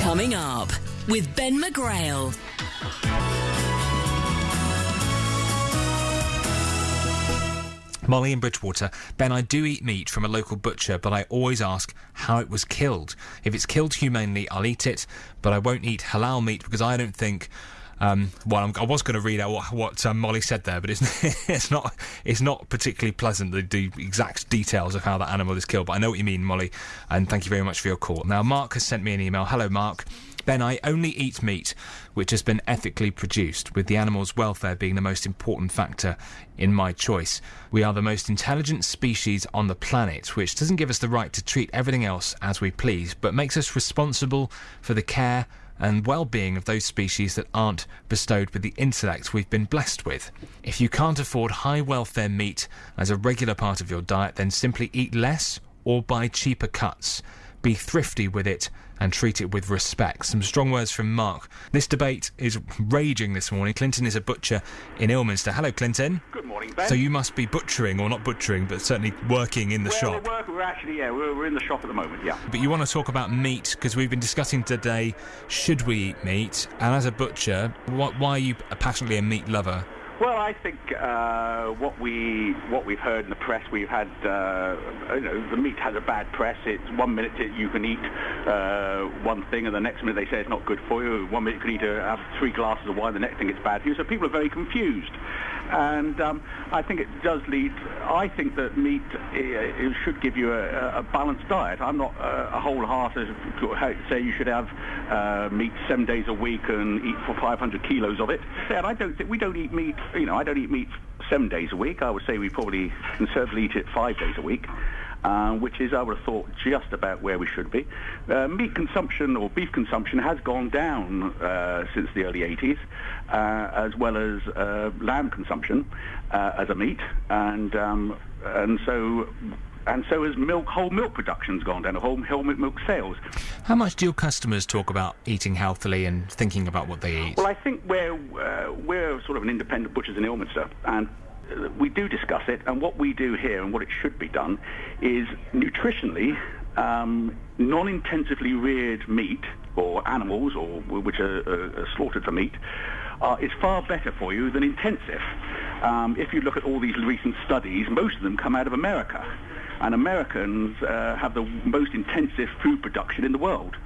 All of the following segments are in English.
Coming up with Ben McGrail. Molly in Bridgwater. Ben, I do eat meat from a local butcher, but I always ask how it was killed. If it's killed humanely, I'll eat it, but I won't eat halal meat because I don't think. Um, well, I'm, i was going to read out what, what um, Molly said there, but it's, it's not it's not particularly pleasant the, the exact details of how that animal is killed. But I know what you mean, Molly, and thank you very much for your call. Now, Mark has sent me an email. Hello, Mark. Ben, I only eat meat which has been ethically produced, with the animal's welfare being the most important factor in my choice. We are the most intelligent species on the planet, which doesn't give us the right to treat everything else as we please, but makes us responsible for the care and well being of those species that aren't bestowed with the intellect we've been blessed with. If you can't afford high welfare meat as a regular part of your diet, then simply eat less or buy cheaper cuts. Be thrifty with it and treat it with respect. Some strong words from Mark. This debate is raging this morning. Clinton is a butcher in Ilminster. Hello, Clinton. Good morning, Ben. So you must be butchering, or not butchering, but certainly working in the well, shop. We're, actually, yeah, we're, we're in the shop at the moment, yeah. But you want to talk about meat because we've been discussing today should we eat meat? And as a butcher, wh- why are you passionately a meat lover? Well, I think uh, what we what we've heard in the press, we've had uh, you know the meat has a bad press. It's one minute you can eat uh, one thing, and the next minute they say it's not good for you. One minute you can eat a, have three glasses of wine, the next thing it's bad for you. So people are very confused, and um, I think it does lead. I think that meat it should give you a, a balanced diet. I'm not uh, a wholehearted say you should have uh, meat seven days a week and eat for 500 kilos of it. And I don't think we don't eat meat you know, I don't eat meat seven days a week. I would say we probably conservatively eat it five days a week. Uh, which is, I would have thought, just about where we should be. Uh, meat consumption or beef consumption has gone down uh, since the early 80s, uh, as well as uh, lamb consumption uh, as a meat, and um, and so and so has milk, whole milk production's gone down, whole, whole milk sales. How much do your customers talk about eating healthily and thinking about what they eat? Well, I think we're, uh, we're sort of an independent butchers in Ilminster, and uh, we do discuss it, and what we do here and what it should be done is nutritionally, um, non-intensively reared meat or animals or which are, are slaughtered for meat uh, is far better for you than intensive. Um, if you look at all these recent studies, most of them come out of America and Americans uh, have the most intensive food production in the world,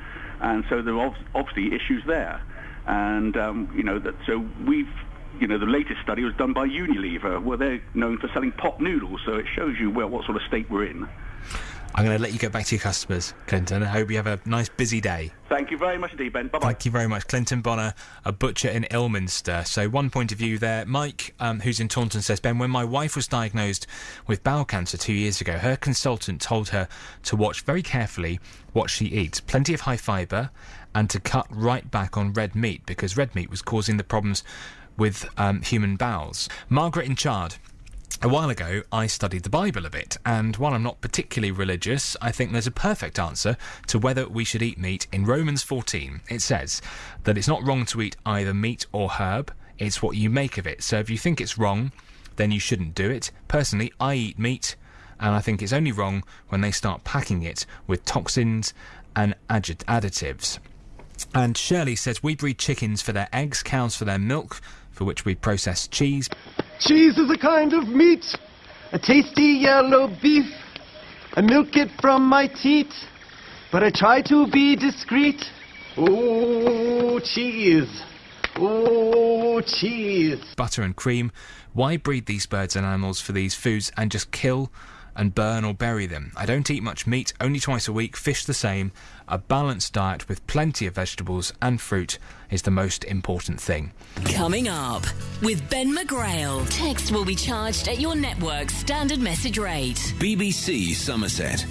and so there are obviously issues there, and um, you know that so we've. You know, the latest study was done by Unilever, where they're known for selling pot noodles, so it shows you well what sort of state we're in. I'm going to let you get back to your customers, Clinton. I hope you have a nice busy day. Thank you very much indeed, Ben. Bye bye. Thank you very much. Clinton Bonner, a butcher in Ilminster. So, one point of view there. Mike, um, who's in Taunton, says Ben, when my wife was diagnosed with bowel cancer two years ago, her consultant told her to watch very carefully what she eats. Plenty of high fibre and to cut right back on red meat because red meat was causing the problems with um, human bowels. Margaret in Chard a while ago, I studied the Bible a bit, and while I'm not particularly religious, I think there's a perfect answer to whether we should eat meat in Romans 14. It says that it's not wrong to eat either meat or herb, it's what you make of it. So if you think it's wrong, then you shouldn't do it. Personally, I eat meat, and I think it's only wrong when they start packing it with toxins and additives. And Shirley says we breed chickens for their eggs, cows for their milk, for which we process cheese. Cheese is a kind of meat, a tasty yellow beef. I milk it from my teat, but I try to be discreet. Oh, cheese. Oh, cheese. Butter and cream. Why breed these birds and animals for these foods and just kill and burn or bury them. I don't eat much meat, only twice a week, fish the same. A balanced diet with plenty of vegetables and fruit is the most important thing. Coming up with Ben McGrail. Text will be charged at your network's standard message rate. BBC Somerset.